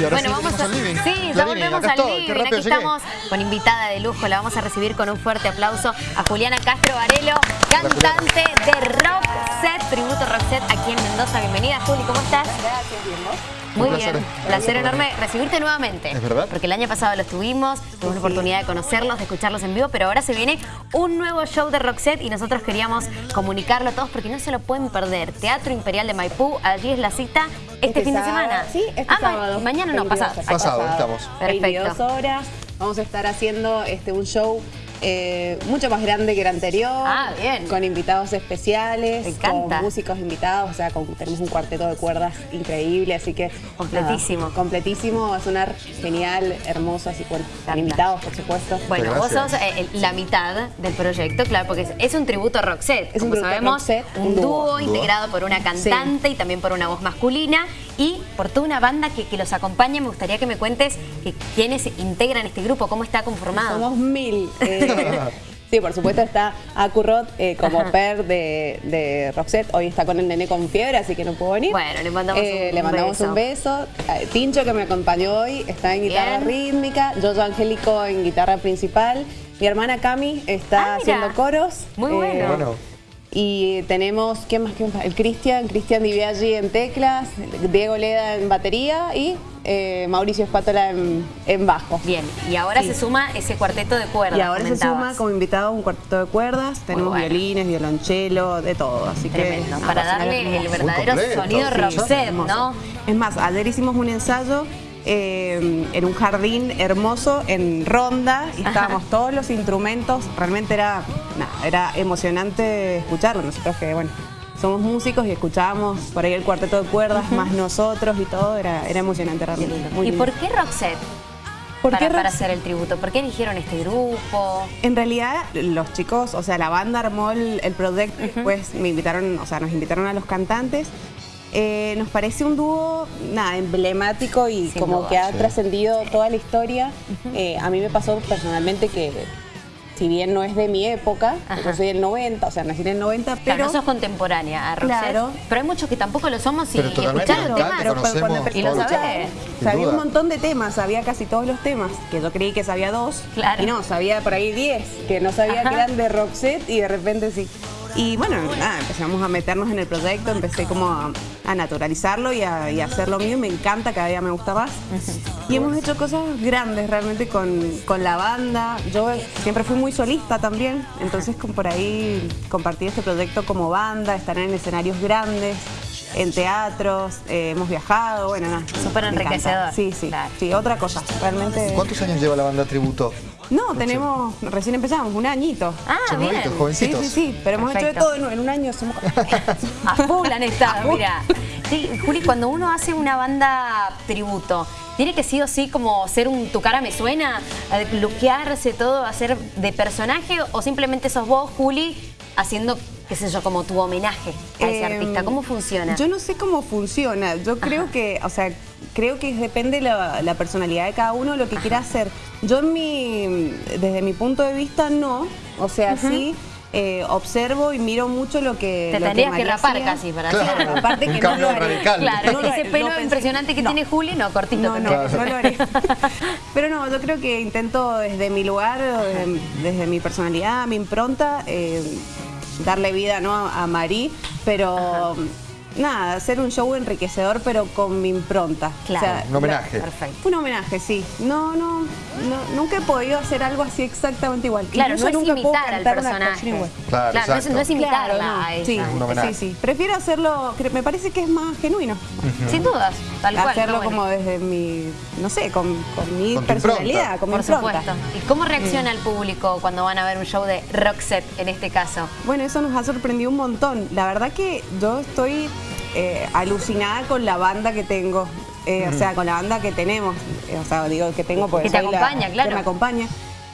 Y ahora bueno, sí vamos a... al living. Sí, ya volvemos al estoy, qué living. Aquí estamos con invitada de lujo. La vamos a recibir con un fuerte aplauso a Juliana Castro Varelo, cantante de Rock Set, tributo Rock Set aquí en Mendoza. Bienvenida, Juli, ¿cómo estás? Gracias, bien, ¿vos? Muy Un bien, placer. placer enorme recibirte nuevamente. ¿Es verdad? Porque el año pasado los tuvimos, tuvimos la oportunidad de conocerlos, de escucharlos en vivo, pero ahora se viene un nuevo show de Roxette y nosotros queríamos comunicarlo a todos porque no se lo pueden perder. Teatro Imperial de Maipú, allí es la cita este, Este fin de semana. Sí, este ah, sábado. mañana no, 22 pasado. Pasado, estamos. Perfecto. 22 horas. Vamos a estar haciendo este, un show eh, mucho más grande que el anterior. Ah, bien. Con invitados especiales. Me encanta. Con músicos invitados. O sea, con- tenemos un cuarteto de cuerdas increíble. Así que. Completísimo. nada, completísimo. Va a sonar genial, hermoso. Así bueno, con invitados, por supuesto. Bueno, vos sos eh, el- la mitad del proyecto, claro, porque es, es un tributo a Roxette. Es un Como a sabemos, Roxette, un un dúo, dúo. integrado por una cantante y también por una voz masculina y por toda una banda que, que los acompaña. Me gustaría que me cuentes que, quiénes integran este grupo, cómo está conformado. Somos mil. eh, sí, por supuesto está Acurrot eh, como Ajá. per de, de Roxette. Hoy está con el nene con fiebre, así que no pudo venir. Bueno, le mandamos Eh, un Le mandamos beso. un beso. Eh, Tincho, que me acompañó hoy, está en guitarra Bien. rítmica. Yoyo Angélico en guitarra principal. Mi hermana Cami está Ah, haciendo coros. Muy bueno. Bueno. Y tenemos, ¿quién más? ¿Quién más? El Cristian, Cristian Diviaggi en teclas, Diego Leda en batería y eh, Mauricio Espátola en, en bajo. Bien, y ahora Sí. se suma ese cuarteto de cuerdas. Y ahora se suma como invitado un cuarteto de cuerdas, tenemos bueno. violines, violonchelo, de todo, así Tremendo, que... para darle el verdadero completo, sonido sí, Hermoso. ¿no? Es más, ayer hicimos un ensayo eh, en un jardín hermoso en Ronda y estábamos todos los instrumentos, realmente era, era emocionante escucharlo, nosotros que bueno, somos músicos y escuchábamos por ahí el cuarteto de cuerdas, más nosotros y todo, era, era emocionante realmente. muy ¿Y lindo. por qué Roxette? ¿Por para, qué para hacer el tributo. ¿Por qué eligieron este grupo? En realidad, los chicos, o sea, la banda armó el, el proyecto, después me invitaron, o sea, nos invitaron a los cantantes. Eh, nos parece un dúo, nada, emblemático y Sin como duda. que ha Sí. trascendido toda la historia. Eh, a mí me pasó personalmente que, si bien no es de mi época, Ajá. yo soy del 90, o sea, nací en el 90, Claro, pero... no sos contemporánea a Roxette, Claro. pero hay muchos que tampoco lo somos y, y escuchar los temas. pero cuando y lo sabés. Sabía duda. un montón de temas, sabía casi todos los temas, que yo creí que sabía dos. Claro. Y no, sabía por ahí diez, que no sabía Ajá. que eran de Roxette y de repente sí. Y bueno, nada, empezamos a meternos en el proyecto, empecé como a, a naturalizarlo y a, y a hacer lo mío. Me encanta, cada día me gusta más. Y hemos hecho cosas grandes realmente con, con la banda. Yo siempre fui muy solista también, entonces con por ahí compartí este proyecto como banda, estar en escenarios grandes, en teatros, eh, hemos viajado, bueno, nada. Súper enriquecedor. Sí, sí, Claro. sí, otra cosa, realmente. ¿Cuántos años lleva la banda Tributo? No, tenemos, recién empezamos, un añito. Ah, Son bien. nuevitos, Sí, jovencitos. sí, sí, pero hemos hecho de todo en, en un año. Somos... A full han estado, mira. Sí, Juli, cuando uno hace una banda tributo, ¿tiene que sí o sí como ser un tu cara me suena? A Luquearse todo, hacer de personaje o simplemente sos vos, Juli, haciendo, qué sé yo, como tu homenaje a ese Em, artista? ¿Cómo funciona? Yo no sé cómo funciona. Yo creo que, o sea, creo que depende la, la personalidad de cada uno, lo que quiera hacer. Yo en mi, desde mi punto de vista, no. O sea, sí. eh, observo y miro mucho lo que. Te lo tendrías que rapar hacía. casi para Claro. hacerlo. Aparte Un que cambio no lo haré. radical. Claro, No lo- ese pelo no impresionante que no. tiene Juli, no, cortito. No, no, no lo haré. Pero no, yo creo que intento desde mi lugar, desde, desde mi personalidad, mi impronta, eh, darle vida ¿no? a Marí, pero nada, hacer un show enriquecedor, pero con mi impronta. Claro. Un homenaje. Perfecto. un homenaje, sí. No, no, no, nunca he podido hacer algo así exactamente igual. Claro, Incluso no es nunca puedo imitar al cantar personaje. igual. Claro, no, es, exacto. no es imitarla Claro, no. a ella. Sí, Un homenaje. sí, sí. Prefiero hacerlo, me parece que es más genuino. Sin dudas, tal cual. hacerlo no, bueno. como desde mi, no sé, con, con mi Con personalidad, impronta. con mi Por impronta. supuesto. ¿Y cómo reacciona el público cuando van a ver un show de Roxette en este caso? Bueno, eso nos ha sorprendido un montón. La verdad que yo estoy eh, alucinada con la banda que tengo. Eh, O sea, con la banda que tenemos. Eh, o sea, digo que tengo porque Que te soy la- acompaña, claro. Que me acompaña.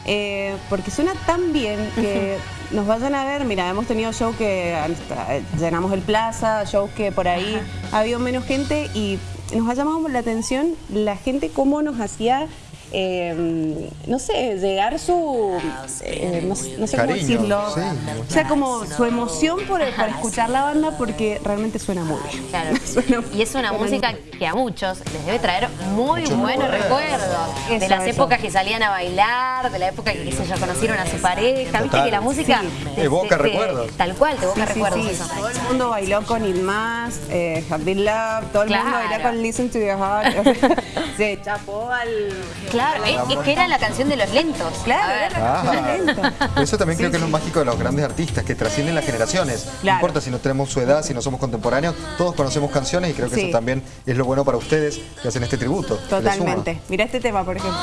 Eh, porque suena tan bien que nos vayan a ver. Mira, hemos tenido show que hasta, llenamos el plaza, shows que por ahí ha habido menos gente y nos ha llamado la atención la gente cómo nos hacía eh, no sé, llegar su, eh, no, no sé cómo decirlo, sí. o sea, como su emoción por, por escuchar la banda porque realmente suena muy bien. Claro. Suena- Y es una música que a muchos les debe traer muy buenos recuerdos. de las eso. épocas que salían a bailar, de la época que qué sé yo, conocieron a su pareja. Viste que la música Sí. Evoca recuerdos. Tal cual, te evoca recuerdos sí. eso. Todo el mundo bailó con It Más, eh, Have Been Love, todo el mundo bailó con Listen to Your Heart. Se chapó al... Claro, es, es que era la canción de los lentos. Claro, A ver. era la canción Ah, eso también Sí, creo que es lo mágico de los grandes artistas, que trascienden las generaciones. No importa si no tenemos su edad, si no somos contemporáneos, todos conocemos canciones y creo que Sí. eso también es lo bueno para ustedes que hacen este tributo. Totalmente. Mira este tema, por ejemplo.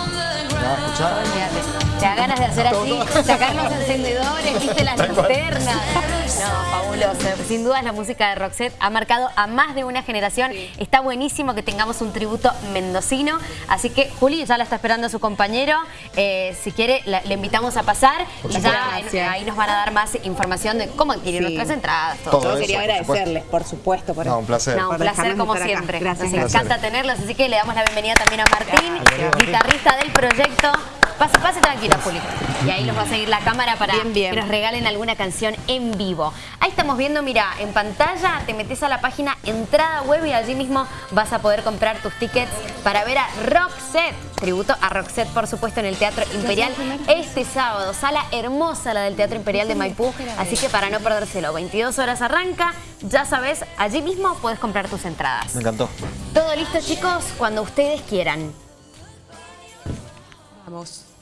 Te da ganas de hacer así, sacar los encendedores, viste las linternas. No, fabuloso. Sin duda la música de Roxette ha marcado a más de una generación. Está buenísimo que tengamos un tributo mendocino. Así que Juli ya la está esperando su compañero. Eh, si quiere, la- le invitamos a pasar y ya en- ahí nos van a dar más información de cómo adquirir Sí. nuestras entradas. Todo. Todo Yo eso, quería por supuesto. agradecerles, por supuesto, por No, un placer. No, un placer como siempre. Gracias, Nos gracias. encanta tenerlos, así que le damos la bienvenida también a Martín, Gracias. guitarrista del proyecto. Pase, pase tranquila, Juli. Y ahí los va a seguir la cámara para Bien, bien. que nos regalen alguna canción en vivo. Ahí estamos viendo, mira, en pantalla te metes a la página entrada web y allí mismo vas a poder comprar tus tickets para ver a Roxette. Tributo a Roxette, por supuesto, en el Teatro Imperial este sábado. Sala hermosa la del Teatro Imperial de Maipú, así que para no perdérselo, 22 horas arranca. Ya sabes, allí mismo puedes comprar tus entradas. Me encantó. Todo listo, chicos, cuando ustedes quieran. Vamos.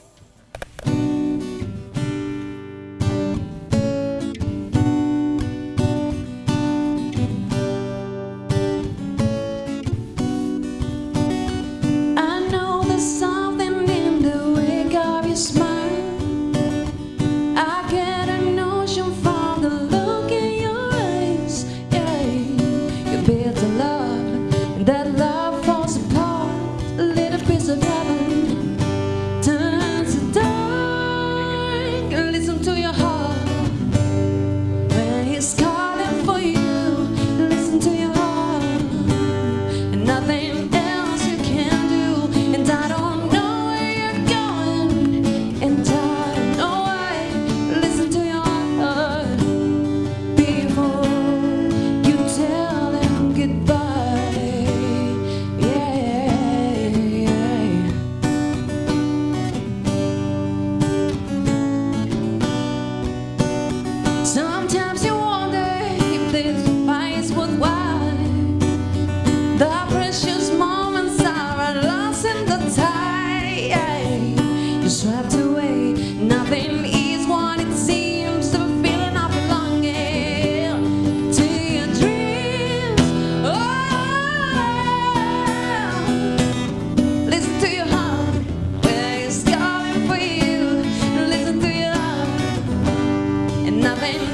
open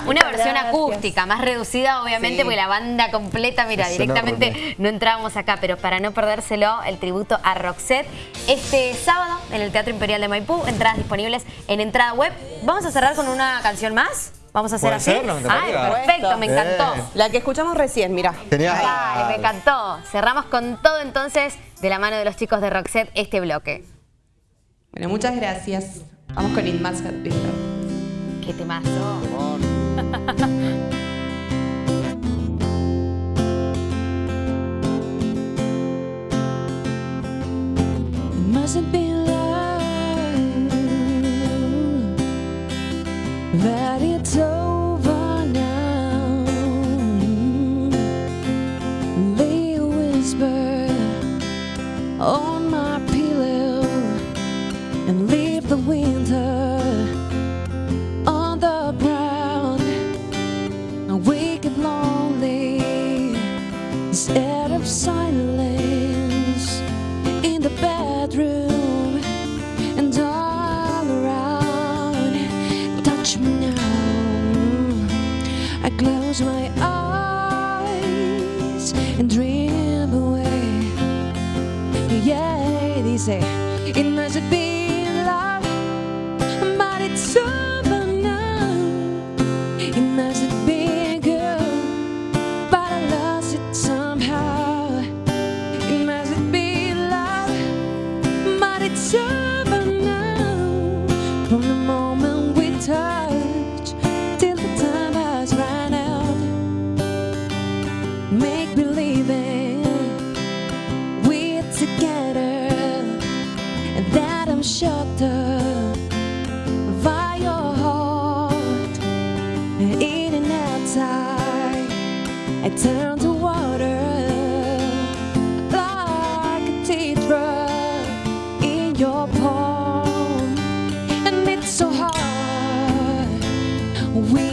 Bueno, una versión Gracias. acústica, más reducida obviamente, Sí. porque la banda completa, mira, Es directamente enorme. no entrábamos acá, pero para no perdérselo, el tributo a Roxette, este sábado en el Teatro Imperial de Maipú, entradas disponibles en entrada web. Vamos a cerrar con una canción más. Vamos a hacer así. Ay, perfecto, me encantó. Eh. La que escuchamos recién, mira. Genial. Dale, me encantó. Cerramos con todo entonces de la mano de los chicos de Roxette este bloque. Bueno, muchas gracias. Vamos con It Must Have Been Love. Qué temazo. It mustn't be love that it's over together that I'm shattered by your heart. In and outside I turn to water like a teardrop in your palm. And it's so hard. We